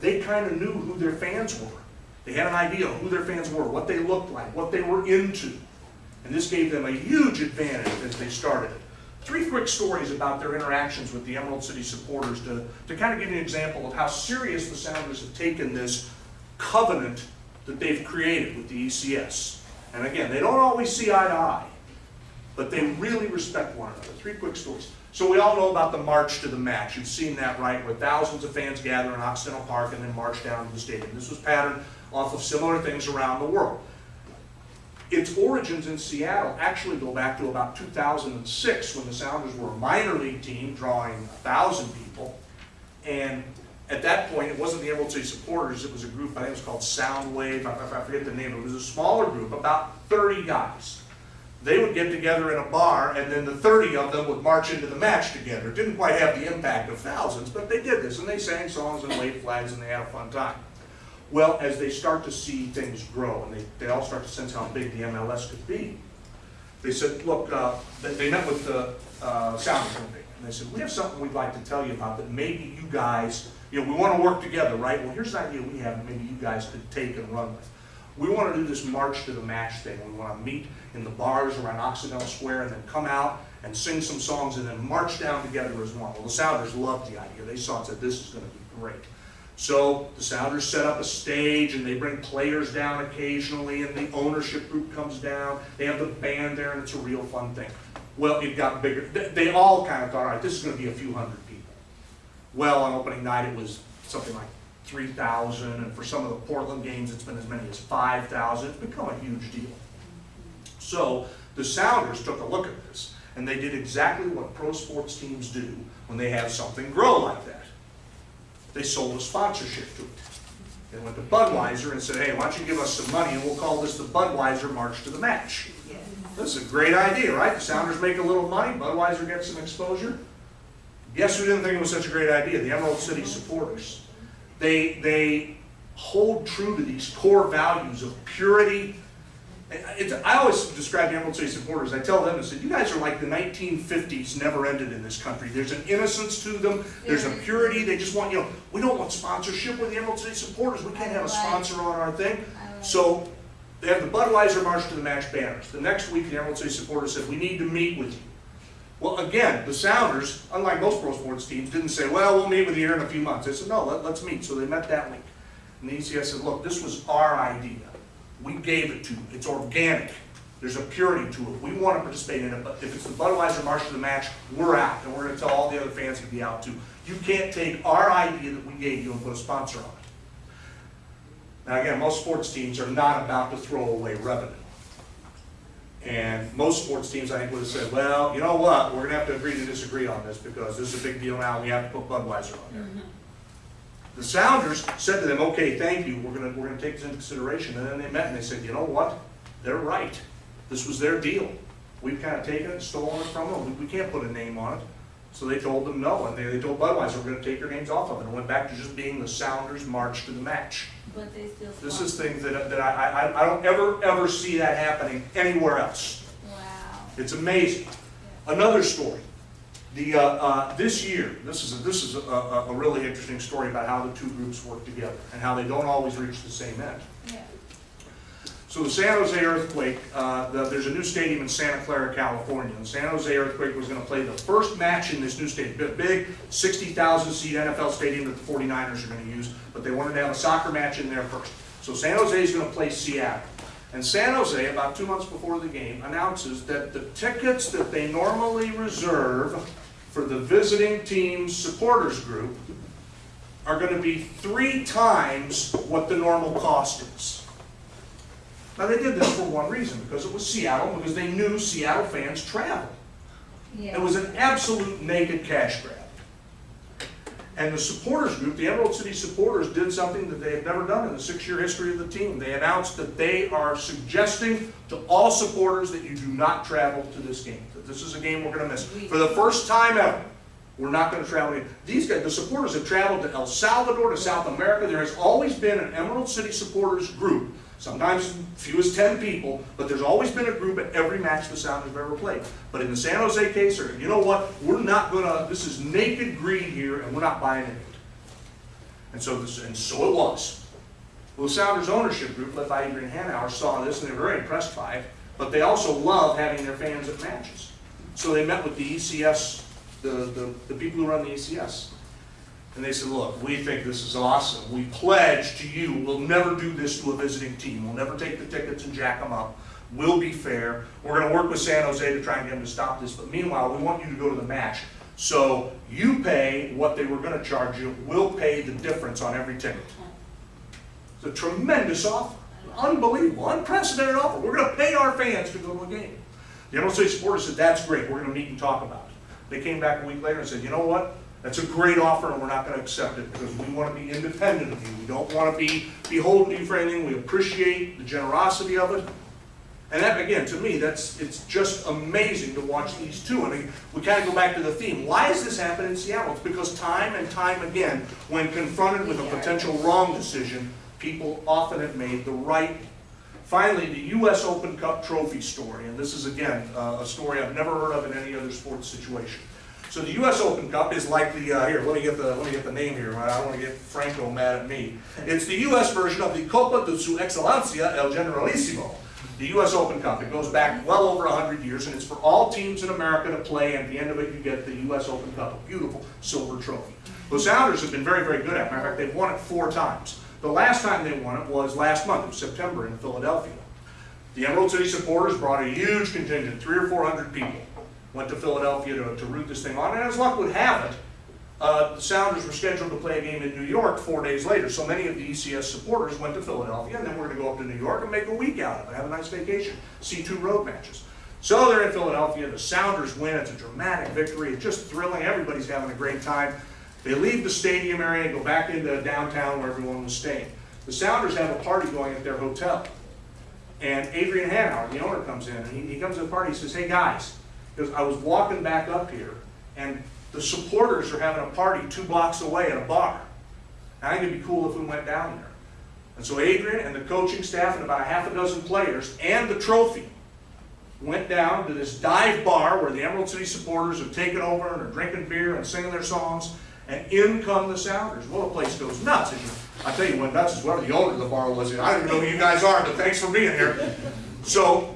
They kind of knew who their fans were. They had an idea of who their fans were, what they looked like, what they were into. And this gave them a huge advantage as they started it. Three quick stories about their interactions with the Emerald City supporters to, to kind of give you an example of how serious the Sounders have taken this covenant that they've created with the ECS. And again, they don't always see eye to eye, but they really respect one another. Three quick stories. So we all know about the march to the match. You've seen that, right, where thousands of fans gather in Occidental Park and then march down to the stadium. This was patterned off of similar things around the world. Its origins in Seattle actually go back to about 2006 when the Sounders were a minor league team drawing 1,000 people. And at that point, it wasn't the Emerald City supporters, it was a group, I think it was called Soundwave, I I forget the name, it was a smaller group, about 30 guys. They would get together in a bar, and then the 30 of them would march into the match together. It didn't quite have the impact of thousands, but they did this, and they sang songs and waved flags, and they had a fun time. Well, as they start to see things grow, and they, they all start to sense how big the MLS could be, they said, look, uh, they, they met with the uh, Sounders one day, and they said, we have something we'd like to tell you about that maybe you guys, you know, we want to work together, right? Well, here's an idea we have, that maybe you guys could take and run with. We want to do this march to the match thing. We want to meet in the bars around Occidental Square and then come out and sing some songs and then march down together as one. Well, the Sounders loved the idea. They saw it and said, this is going to be great. So the Sounders set up a stage and they bring players down occasionally and the ownership group comes down. They have the band there and it's a real fun thing. Well, it got bigger. They, all kind of thought, all right, this is going to be a few hundred people. Well, on opening night, it was something like 3,000 and for some of the Portland games, it's been as many as 5,000. It's become a huge deal. So the Sounders took a look at this and they did exactly what pro sports teams do when they have something grow like that they sold a sponsorship to it. They went to Budweiser and said, hey, why don't you give us some money and we'll call this the Budweiser March to the Match. This is a great idea, right? The Sounders make a little money, Budweiser gets some exposure. Guess who didn't think it was such a great idea? The Emerald City supporters. They, they hold true to these core values of purity. I always describe the Emerald City supporters, I tell them, I said, you guys are like the 1950s never ended in this country. There's an innocence to them, there's a purity, they just want, you know, we don't want sponsorship with the Emerald City supporters, we can't have a sponsor on our thing. So they have the Budweiser March to the Match banners. The next week, the Emerald City supporters said, we need to meet with you. Well, again, the Sounders, unlike most pro sports teams, didn't say, well, we'll meet with you here in a few months. They said, no, let, let's meet. So they met that week. And the ECS said, look, this was our idea. We gave it to you. It's organic. There's a purity to it. We want to participate in it, but if it's the Budweiser March of the Match, we're out. And we're going to tell all the other fans to be out too. You can't take our idea that we gave you and put a sponsor on it. Now again, most sports teams are not about to throw away revenue. And most sports teams, I think, would have said, well, you know what, we're gonna have to agree to disagree on this because this is a big deal now, we have to put Budweiser on there. Mm-hmm. The Sounders said to them, okay, thank you, we're gonna, we're gonna take this into consideration, and then they met and they said, you know what? They're right, this was their deal. We've kind of taken it, stolen it from them, we, we can't put a name on it. So they told them no, and they, they told Budweiser, we're gonna take your names off of it, and went back to just being the Sounders March to the match. But they still. This is things that, that I, I, I don't ever, ever see that happening anywhere else. Wow. It's amazing. Another story. The, uh, uh, this year, this is, a, this is a, a, a really interesting story about how the two groups work together and how they don't always reach the same end. Yeah. So the San Jose Earthquake, uh, the, there's a new stadium in Santa Clara, California. The San Jose Earthquake was gonna play the first match in this new stadium, big, big 60,000 seat NFL stadium that the 49ers are gonna use, but they wanted to have a soccer match in there first. So San Jose is gonna play Seattle. And San Jose, about two months before the game, announces that the tickets that they normally reserve for the visiting team's supporters group are gonna be three times what the normal cost is. Now, they did this for one reason, because it was Seattle, because they knew Seattle fans travel. Yeah. It was an absolute naked cash grab. And the supporters group, the Emerald City supporters, did something that they had never done in the six-year history of the team. They announced that they are suggesting to all supporters that you do not travel to this game, that this is a game we're gonna miss. For the first time ever, we're not gonna travel. These guys, the supporters have traveled to El Salvador, to South America. There has always been an Emerald City supporters group, sometimes few as ten people, but there's always been a group at every match the Sounders have ever played. But in the San Jose case, or you know what, we're not gonna, this is naked greed here, and we're not buying it. And so this, and so it was. Well, the Sounders ownership group, led by Adrian Hanauer, saw this and they were very impressed by it, but they also love having their fans at matches. So they met with the ECS, the, the, the people who run the ECS. And they said, look, we think this is awesome. We pledge to you, we'll never do this to a visiting team. We'll never take the tickets and jack them up. We'll be fair. We're gonna work with San Jose to try and get them to stop this, but meanwhile, we want you to go to the match. So you pay what they were gonna charge you, we'll pay the difference on every ticket. It's a tremendous offer, unbelievable, unprecedented offer. We're gonna pay our fans to go to a game. The City supporters said, that's great, we're gonna meet and talk about it. They came back a week later and said, you know what? That's a great offer and we're not gonna accept it because we wanna be independent of you. We don't wanna be beholden to you for anything. We appreciate the generosity of it. And that, again, to me, that's, it's just amazing to watch these two. And we kind of go back to the theme. Why has this happened in Seattle? It's because time and time again, when confronted with a potential wrong decision, people often have made the right. Finally, the US Open Cup trophy story, and this is again, uh, a story I've never heard of in any other sports situation. So the US Open Cup is like the, uh, here, let me get the, let me get the name here, I don't wanna get Franco mad at me. It's the US version of the Copa de Su Excelencia El Generalissimo. The US Open Cup, it goes back well over hundred years, and it's for all teams in America to play, and at the end of it, you get the US Open Cup, a beautiful silver trophy. The Sounders have been very, very good at it, matter of fact, they've won it four times. The last time they won it was last month, in September in Philadelphia. The Emerald City supporters brought a huge contingent, three or four hundred people, went to Philadelphia to, to root this thing on, and as luck would have it, uh, the Sounders were scheduled to play a game in New York four days later, so many of the ECS supporters went to Philadelphia, and then we're gonna go up to New York and make a week out of it, have a nice vacation, see two road matches. So they're in Philadelphia, the Sounders win, it's a dramatic victory, it's just thrilling, everybody's having a great time. They leave the stadium area and go back into downtown where everyone was staying. The Sounders have a party going at their hotel. And Adrian Hanauer, the owner, comes in, and he, he comes to the party, he says, hey guys, because I was walking back up here, and the supporters are having a party two blocks away at a bar. I think it'd be cool if we went down there. And so Adrian and the coaching staff and about a half a dozen players and the trophy went down to this dive bar where the Emerald City supporters have taken over and are drinking beer and singing their songs. And in come the Sounders. Well, the place goes nuts. And I tell you, what nuts is whoever the owner of the bar was. I don't know who you guys are, but thanks for being here. So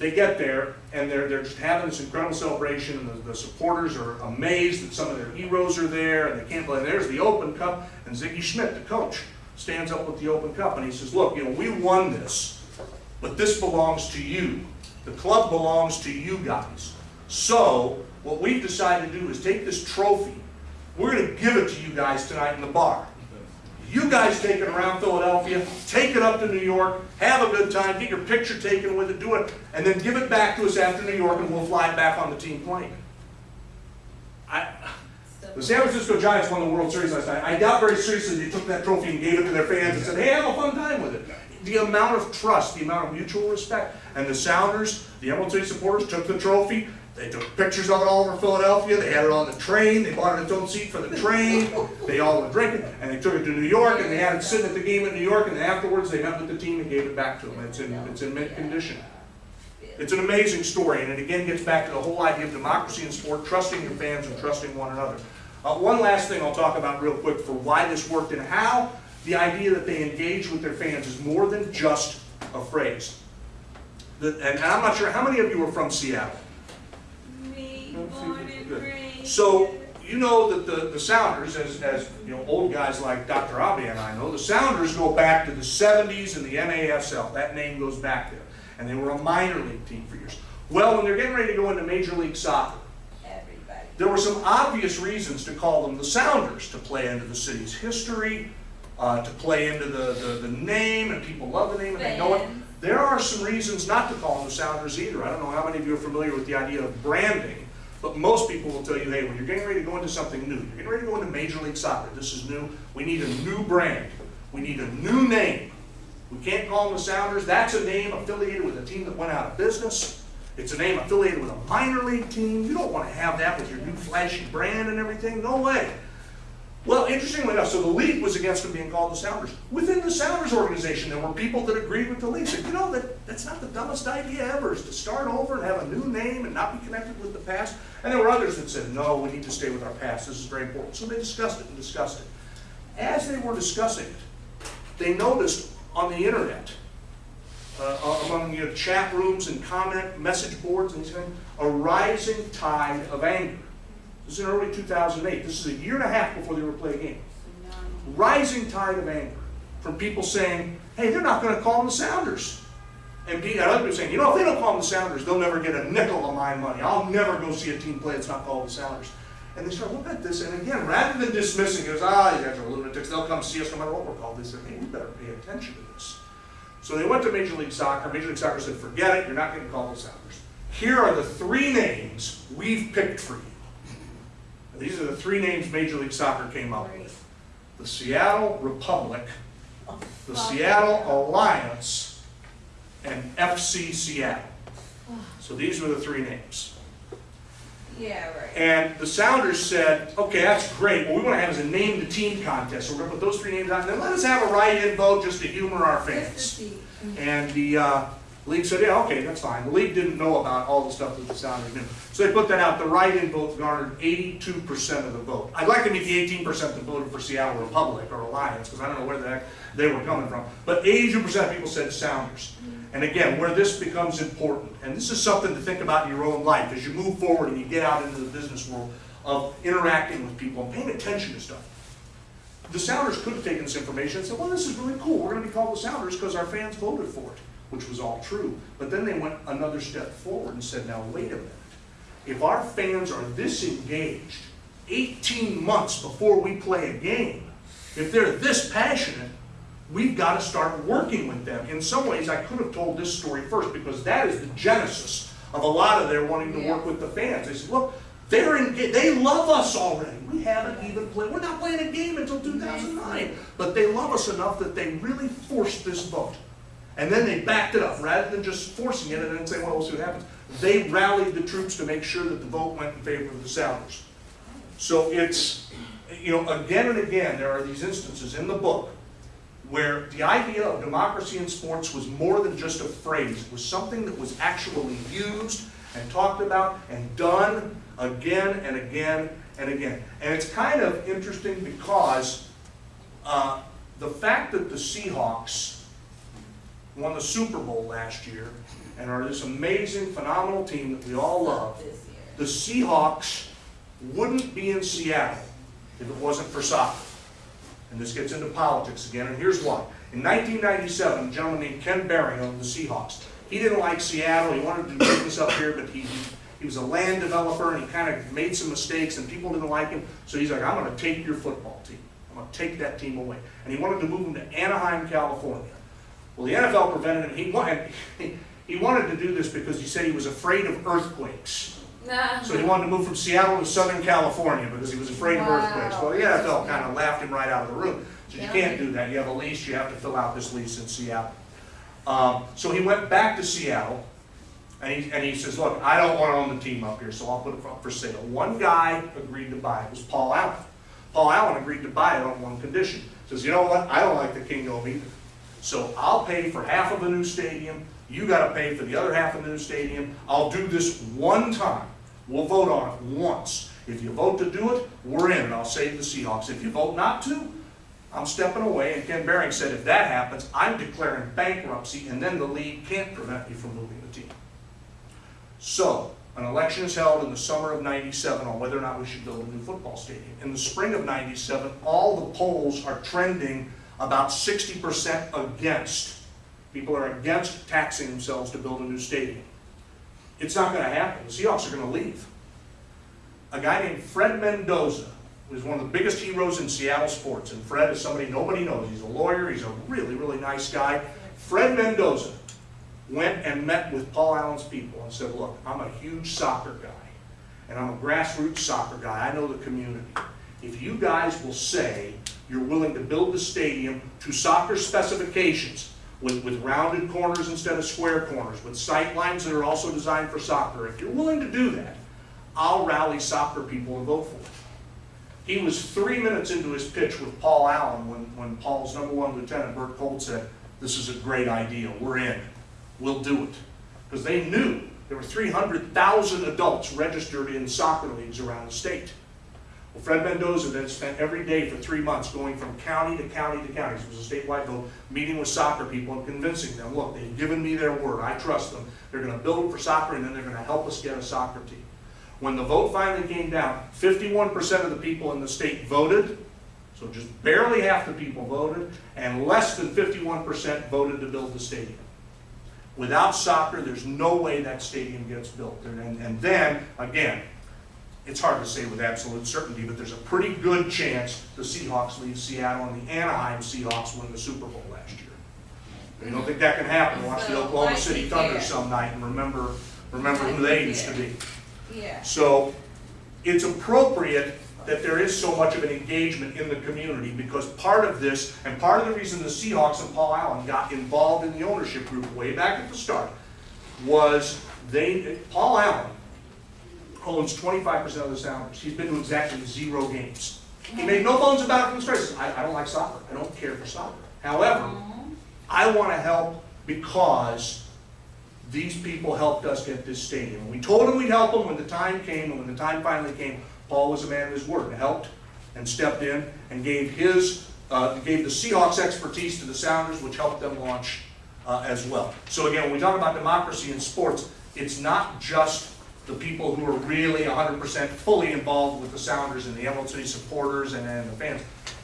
they get there and they're, they're just having this incredible celebration and the, the supporters are amazed that some of their heroes are there and they can't believe there's the Open Cup and Sigi Schmid, the coach, stands up with the Open Cup and he says, look, you know, we won this, but this belongs to you. The club belongs to you guys. So what we've decided to do is take this trophy, we're gonna give it to you guys tonight in the bar. You guys take it around Philadelphia, take it up to New York, have a good time, get your picture taken with it, do it, and then give it back to us after New York and we'll fly it back on the team plane. I, the San Francisco Giants won the World Series last night. I doubt very seriously they took that trophy and gave it to their fans and said, hey, have a fun time with it. The amount of trust, the amount of mutual respect, and the Sounders, the City supporters took the trophy, they took pictures of it all over Philadelphia, they had it on the train, they bought it its own seat for the train, they all were drinking, and they took it to New York, and they had it sitting at the game in New York, and afterwards they met with the team and gave it back to them. It's in, it's in mint condition. It's an amazing story, and it again gets back to the whole idea of democracy in sport, trusting your fans and trusting one another. Uh, one last thing I'll talk about real quick for why this worked and how the idea that they engage with their fans is more than just a phrase. The- and I'm not sure, how many of you are from Seattle? So, you know that the, the Sounders, as, as, you know, old guys like Dr. Abe and I know, the Sounders go back to the seventies and the NASL, that name goes back there. And they were a minor league team for years. Well, when they're getting ready to go into Major League Soccer, Everybody. there were some obvious reasons to call them the Sounders, to play into the city's history, uh, to play into the, the, the name, and people love the name and they know it. There are some reasons not to call them the Sounders either. I don't know how many of you are familiar with the idea of branding, but most people will tell you, hey, when you're getting ready to go into something new, you're getting ready to go into Major League Soccer, this is new, we need a new brand, we need a new name. We can't call them the Sounders, that's a name affiliated with a team that went out of business. It's a name affiliated with a minor league team, you don't want to have that with your new flashy brand and everything, no way. Well, interestingly enough, so the league was against them being called the Sounders. Within the Sounders organization, there were people that agreed with the league, said, you know, that, that's not the dumbest idea ever, is to start over and have a new name and not be connected with the past. And there were others that said, no, we need to stay with our past, this is very important. So they discussed it and discussed it. As they were discussing it, they noticed on the internet, uh, among your chat rooms and comment message boards and things, a rising tide of anger. This is in early 2008. This is a year and a half before they were playing a game. Rising tide of anger from people saying, hey, they're not going to call them the Sounders. And other people saying, you know, if they don't call them the Sounders, they'll never get a nickel of my money. I'll never go see a team play that's not called the Sounders. And they start looking at this, and again, rather than dismissing it as, ah, you guys are lunatics, they'll come see us no matter what we're called, they said, hey, we better pay attention to this. So they went to Major League Soccer. Major League Soccer said, forget it, you're not getting called the Sounders. Here are the three names we've picked for you. These are the three names Major League Soccer came up with. The Seattle Republic, the Seattle Alliance, and FC Seattle. So these were the three names. Yeah, right. And the Sounders said, okay, that's great, what we want to have is a name the team contest, so we're going to put those three names on, and then let us have a write-in vote just to humor our fans. And the uh, league said, yeah, okay, that's fine. The league didn't know about all the stuff that the Sounders knew. So they put that out. The write-in vote garnered 82% of the vote. I'd like to meet the 18% that voted for Seattle Republic or Alliance, because I don't know where the heck they were coming from. But 82% of people said Sounders. Mm-hmm. And again, where this becomes important, and this is something to think about in your own life as you move forward and you get out into the business world of interacting with people and paying attention to stuff the Sounders could have taken this information and said, well, this is really cool, we're gonna be called the Sounders because our fans voted for it, which was all true. But then they went another step forward and said, now, wait a minute. If our fans are this engaged, eighteen months before we play a game, if they're this passionate, we've got to start working with them. In some ways, I could have told this story first because that is the genesis of a lot of their wanting to work with the fans. They said, look, they're they love us already. We haven't even played, we're not playing a game until 2009. But they love us enough that they really forced this vote. And then they backed it up, rather than just forcing it and then saying, well, we'll see what happens. They rallied the troops to make sure that the vote went in favor of the Sounders. So it's, you know, again and again, there are these instances in the book where the idea of democracy in sports was more than just a phrase. It was something that was actually used and talked about and done again and again and again. And it's kind of interesting because uh, the fact that the Seahawks won the Super Bowl last year and are this amazing, phenomenal team that we all love, the Seahawks wouldn't be in Seattle if it wasn't for soccer. And this gets into politics again, and here's why. In 1997, a gentleman named Ken Behring owned the Seahawks. He didn't like Seattle, he wanted to do business up here, but he, he was a land developer, and he kind of made some mistakes, and people didn't like him. So he's like, I'm gonna take your football team. I'm gonna take that team away. And he wanted to move them to Anaheim, California. Well, the NFL prevented him, he wanted, [laughs] he wanted to do this because he said he was afraid of earthquakes. So he wanted to move from Seattle to Southern California because he was afraid of earthquakes. Well, the NFL kind of laughed him right out of the room. So you Yeah. can't do that. You have a lease, you have to fill out this lease in Seattle. Um, so he went back to Seattle and he, and he says, look, I don't want to own the team up here, so I'll put it up for sale. One guy agreed to buy it, it was Paul Allen. Paul Allen agreed to buy it on one condition. He Says, you know what, I don't like the Kingdome either. So I'll pay for half of the new stadium, you gotta pay for the other half of the new stadium. I'll do this one time. We'll vote on it once. If you vote to do it, we're in, and I'll save the Seahawks. If you vote not to, I'm stepping away, and Ken Behring said, if that happens, I'm declaring bankruptcy, and then the league can't prevent me from moving the team. So, an election is held in the summer of ninety-seven on whether or not we should build a new football stadium. In the spring of ninety-seven, all the polls are trending about sixty percent against. People are against taxing themselves to build a new stadium. It's not gonna happen, the Seahawks are gonna leave. A guy named Fred Mendoza was one of the biggest heroes in Seattle sports, and Fred is somebody nobody knows. He's a lawyer, he's a really, really nice guy. Fred Mendoza went and met with Paul Allen's people and said, look, I'm a huge soccer guy, and I'm a grassroots soccer guy, I know the community. If you guys will say you're willing to build the stadium to soccer specifications, with, with rounded corners instead of square corners, with sight lines that are also designed for soccer, if you're willing to do that, I'll rally soccer people and vote for it. He was three minutes into his pitch with Paul Allen when, when Paul's number one lieutenant, Bert Kolde, said, this is a great idea, we're in, we'll do it. Because they knew there were 300,000 adults registered in soccer leagues around the state. Well, Fred Mendoza then spent every day for three months going from county to county to county, it was a statewide vote, meeting with soccer people and convincing them, look, they've given me their word, I trust them, they're gonna build for soccer and then they're gonna help us get a soccer team. When the vote finally came down, fifty-one percent of the people in the state voted, so just barely half the people voted, and less than fifty-one percent voted to build the stadium. Without soccer, there's no way that stadium gets built. And, and then, again, it's hard to say with absolute certainty, but there's a pretty good chance the Seahawks leave Seattle and the Anaheim Seahawks win the Super Bowl last year. You don't think that can happen? Watch the Oklahoma City Thunder some night and remember, remember who they used to be. Yeah. So it's appropriate that there is so much of an engagement in the community because part of this, and part of the reason the Seahawks and Paul Allen got involved in the ownership group way back at the start was they, Paul Allen owns twenty-five percent of the Sounders. He's been to exactly zero games. He made no bones about it from the start. I, I don't like soccer. I don't care for soccer. However, I want to help because these people helped us get this stadium. We told them we'd help them when the time came, and when the time finally came, Paul was a man of his word, and helped and stepped in and gave his, uh, gave the Seahawks expertise to the Sounders, which helped them launch uh, as well. So again, when we talk about democracy in sports, it's not just the people who are really hundred percent fully involved with the Sounders and the Emerald City supporters and, and the fans.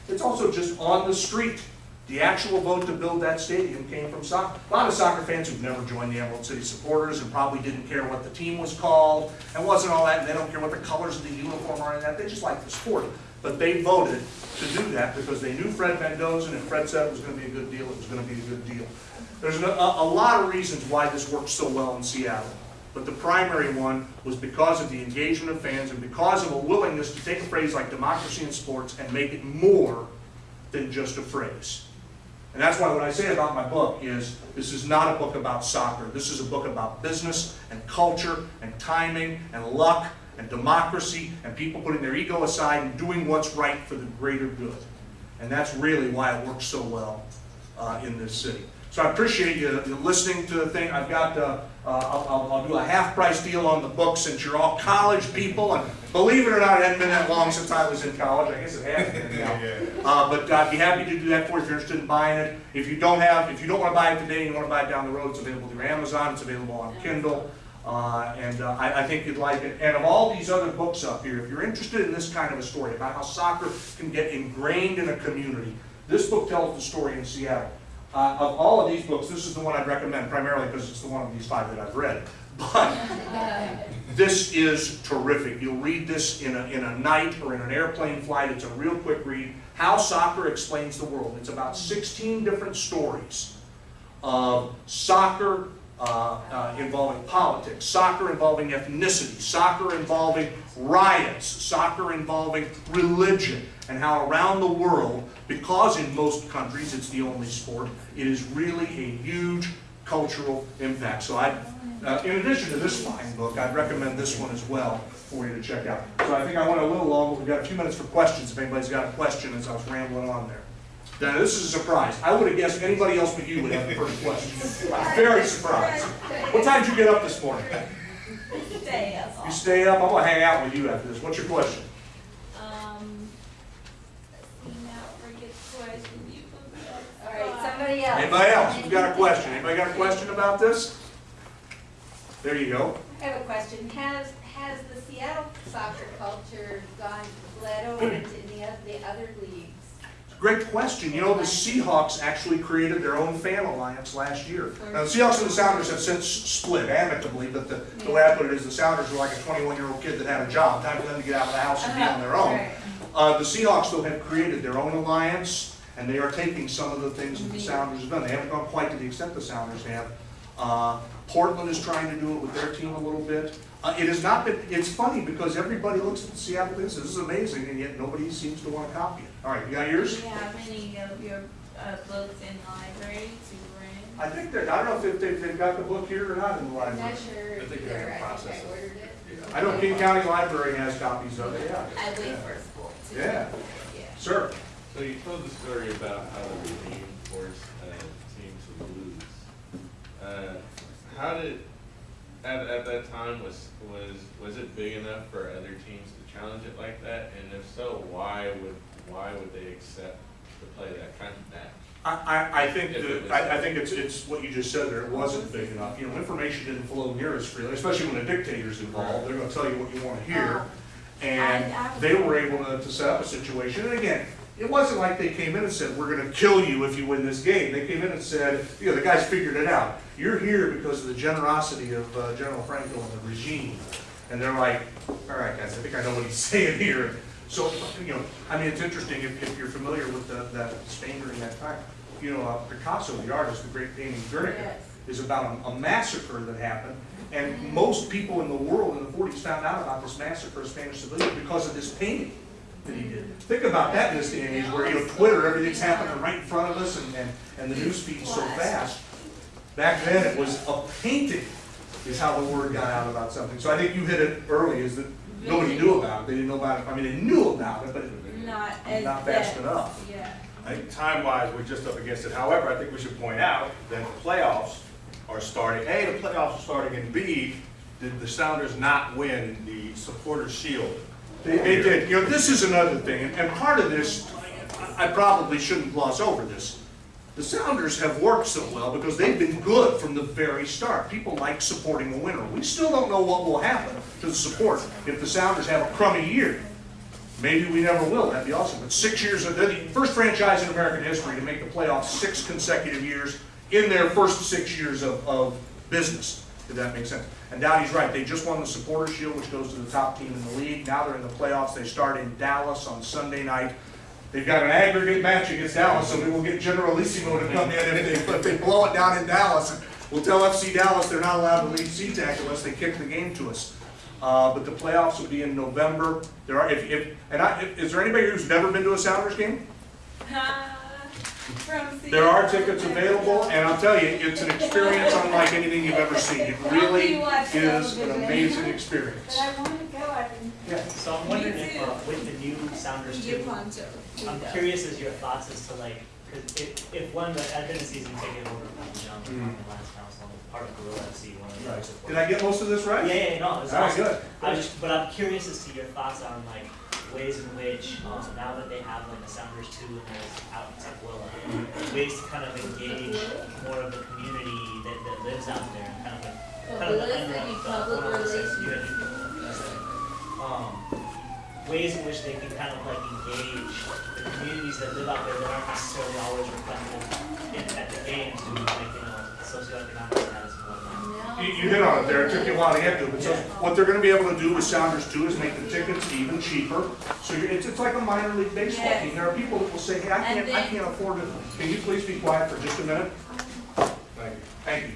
It's also just on the street. The actual vote to build that stadium came from soccer. A lot of soccer fans who've never joined the Emerald City supporters and probably didn't care what the team was called and wasn't all that, and they don't care what the colors of the uniform are and that, they just like the sport. But they voted to do that because they knew Fred Mendoza, and if Fred said it was gonna be a good deal, it was gonna be a good deal. There's a, a lot of reasons why this works so well in Seattle. But the primary one was because of the engagement of fans and because of a willingness to take a phrase like democracy in sports and make it more than just a phrase. And that's why what I say about my book is, this is not a book about soccer. This is a book about business and culture and timing and luck and democracy and people putting their ego aside and doing what's right for the greater good. And that's really why it works so well uh, in this city. So I appreciate you listening to the thing. I've got, uh, uh, I'll, I'll- I'll do a half-price deal on the book since you're all college people. And believe it or not, it hadn't been that long since I was in college. I guess it has been now. [laughs] Uh, but I'd be happy to do that for you if you're interested in buying it. If you don't have, if you don't want to buy it today and you want to buy it down the road, it's available through Amazon, it's available on Kindle. Uh, and uh, I, I think you'd like it. And of all these other books up here, if you're interested in this kind of a story about how soccer can get ingrained in a community, this book tells the story in Seattle. Uh, of all of these books, this is the one I'd recommend primarily because it's the one of these five that I've read. But [laughs] this is terrific. You'll read this in a, in a night or in an airplane flight. It's a real quick read. How Soccer Explains the World. It's about 16 different stories of soccer uh, uh, involving politics, soccer involving ethnicity, soccer involving riots, soccer involving religion, and how around the world, because in most countries it's the only sport, it is really a huge cultural impact. So I, uh, in addition to this fine book, I'd recommend this one as well for you to check out. So I think I went a little long, but we've got a few minutes for questions if anybody's got a question as I was rambling on there. Now, this is a surprise. I would have guessed anybody else but you would have the first question. I'm very surprised. What time did you get up this morning? Stay up. You stay up? I'm gonna hang out with you after this. What's your question? Um, let's see now, forget the question you put up. All right, somebody else. Anybody else? Who's got a question? Anybody got a question about this? There you go. I have a question. Has, has the Seattle soccer culture gone, bled over into any of the other leagues? Great question. You know, the Seahawks actually created their own fan alliance last year. Now, the Seahawks and the Sounders have since split amicably, but the, the way I put it is the Sounders were like a twenty-one-year-old kid that had a job. Time for them to get out of the house and be on their own. Right. Uh, the Seahawks though have created their own alliance, and they are taking some of the things that the Sounders have done. They haven't gone quite to the extent the Sounders have. Uh, Portland is trying to do it with their team a little bit. Uh, it has not been, it's funny because everybody looks at the Seattle this, this is amazing, and yet nobody seems to want to copy it. All right, you got yours? Do yours? you have any of your uh, books in the library to bring? I think that, I don't know if they've, they've got the book here or not in the I'm library. not sure I think they're in the I process think I of- ordered it. I know King County Library has copies of it, yeah. I wait for school to. Yeah. Yeah. Sir? So you told the story about how the regime forced a team to lose. Uh, How did, at, at that time, was, was, was it big enough for other teams to challenge it like that? And if so, why would, why would they accept to play that kind of match? I, I, I think, that- I, I think it's, it's what you just said there, it wasn't big enough. You know, information didn't flow near as freely, especially when a dictator's involved, they're gonna tell you what you wanna hear. And I- I- they were able to, to set up a situation, and again, it wasn't like they came in and said, we're gonna kill you if you win this game. They came in and said, you know, the guys figured it out. You're here because of the generosity of uh, General Franco and the regime. And they're like, all right, guys, I think I know what he's [laughs] saying here. So, you know, I mean, it's interesting if, if you're familiar with the, that Spain during that time. You know, uh, Picasso, the artist, the great painting Guernica, Yes. is about a, a massacre that happened. And most people in the world in the forties found out about this massacre of Spanish civilians because of this painting that he did. Think about that in this day and age where, you know, Twitter, everything's happening right in front of us and, and, and the news feed's so fast. Back then, it was a painting is how the word got out about something. So I think you hit it early, is that nobody knew about it. They didn't know about it. I mean, they knew about it, but Not as. not fast dense. enough. Yeah. I think time-wise, we're just up against it. However, I think we should point out that the playoffs are starting, A, the playoffs are starting, and B, did the Sounders not win the Supporters Shield? They, they did. You know, this is another thing, and, and part of this, I I probably shouldn't gloss over this. The Sounders have worked so well because they've been good from the very start. People like supporting the winner. We still don't know what will happen to the support if the Sounders have a crummy year. Maybe we never will, that'd be awesome. But six years, they're the first franchise in American history to make the playoffs six consecutive years in their first six years of, of business, if that makes sense. And Dowdy's right, they just won the Supporters Shield, which goes to the top team in the league. Now they're in the playoffs, they start in Dallas on Sunday night. They've got an aggregate match against Dallas, so we will get Generalissimo to come in if they, if they blow it down in Dallas. We'll tell FC Dallas they're not allowed to leave SeaTac unless they kick the game to us. Uh, but the playoffs will be in November. There are, if, if, and I, if- is there anybody who's never been to a Sounders game? [laughs] From There are tickets available, and I'll tell you, it's an experience unlike anything you've ever seen. It really is an amazing experience. I want to go, I've been. Yeah. So I'm wondering if, uh, with the new Sounders You too. I'm curious as your thoughts as to like, cause if, if one, of the I've been a season ticket holder from John, from the last council, I'm part of Gorilla FC, one of the Right. Did I get most of this right? yeah, yeah, no, it's All right, awesome. good. I was, but I'm curious as to your thoughts on like ways in which, um, now that they have like the Sounders two and there's out in Tukwila, ways to kind of engage more of the community that, that lives out there and kind of like, kind of the unwrapped, public one of the relations. um, ways in which they can kind of like engage the communities that live out there that aren't necessarily always reflected in, at the games, due to like, you know, socioeconomic status and whatnot. No, You, you hit on it there, it took you a while to get to, it, but so, what they're gonna be able to do with Sounders too is make the tickets even cheaper. So you're, it's, it's like a minor league baseball Yes. team, there are people that will say, hey, I can't, I can't afford it, can you please be quiet for just a minute? Thank you. Thank you.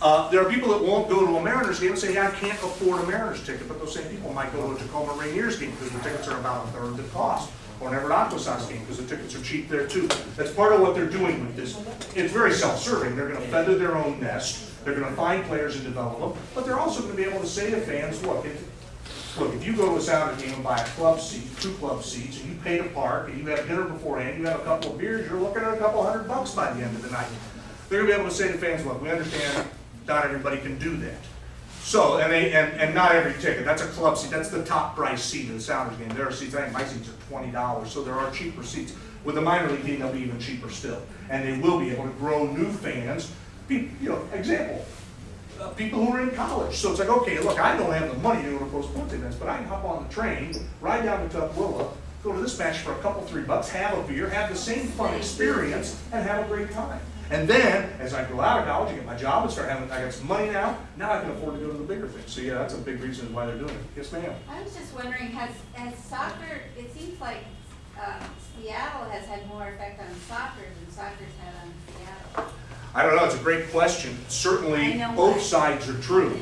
Uh, there are people that won't go to a Mariners game and say, yeah, I can't afford a Mariners ticket, but those same people might go to a Tacoma Rainiers game because the tickets are about a third the cost. Or an Everett Aqua Sox game because the tickets are cheap there too. That's part of what they're doing with this. It's very self-serving. They're gonna feather their own nest. They're gonna find players and develop them, but they're also gonna be able to say to fans, look, if, Look, if you go to a Sounders game and buy a club seat, two club seats, and you pay to park, and you have dinner beforehand, you have a couple of beers, you're looking at a couple hundred bucks by the end of the night. They're gonna be able to say to fans, look, we understand not everybody can do that. So, and they, and, and not every ticket, that's a club seat, that's the top price seat of the Sounders game. There are seats, I think my seats are twenty dollars, so there are cheaper seats. With the minor league team, they'll be even cheaper still. And they will be able to grow new fans. You know, example, uh, people who are in college. So it's like, okay, look, I don't have the money to go to pro sports events, but I can hop on the train, ride down to Tukwila, go to this match for a couple, three bucks, have a beer, have the same fun experience, and have a great time. And then, as I go out of college, I get my job and start having, I got some money now, now I can afford to go to the bigger things. So yeah, that's a big reason why they're doing it. Yes, ma'am? I was just wondering, has, has soccer, it seems like, uh, Seattle has had more effect on soccer than soccer's had on Seattle. I don't know, it's a great question. Certainly, both sides are true.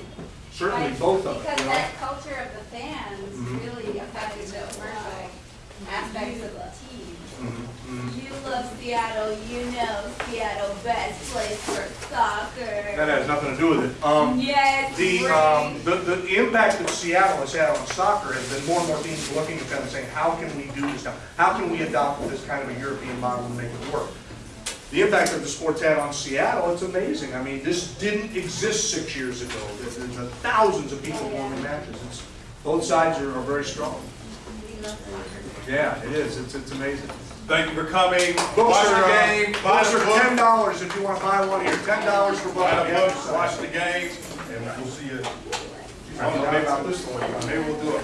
Certainly, Right, both of them, Because you know? that culture of the fans Mhm. really affected the commercial aspects of the team. Mhm, mhm. You love Seattle, you know Seattle best place for soccer. That has nothing to do with it. Um, Yes, The, um, the, the impact that Seattle has had on soccer has been more and more teams looking at them and saying, how can we do this now? How can we adopt this kind of a European model and make it work? The impact that the sport's had on Seattle, it's amazing. I mean, this didn't exist six years ago. There's there's thousands of people going to matches. It's, both sides are, are very strong. We love soccer. Yeah, it is. It's, it's amazing. Thank you for coming. Books Watch are, the uh, game, buy books the are ten dollars if you want to buy one here. Ten dollars for both. Buy the Yeah. books, watch the game, and we'll see you. I don't know, maybe about this one, maybe we'll do a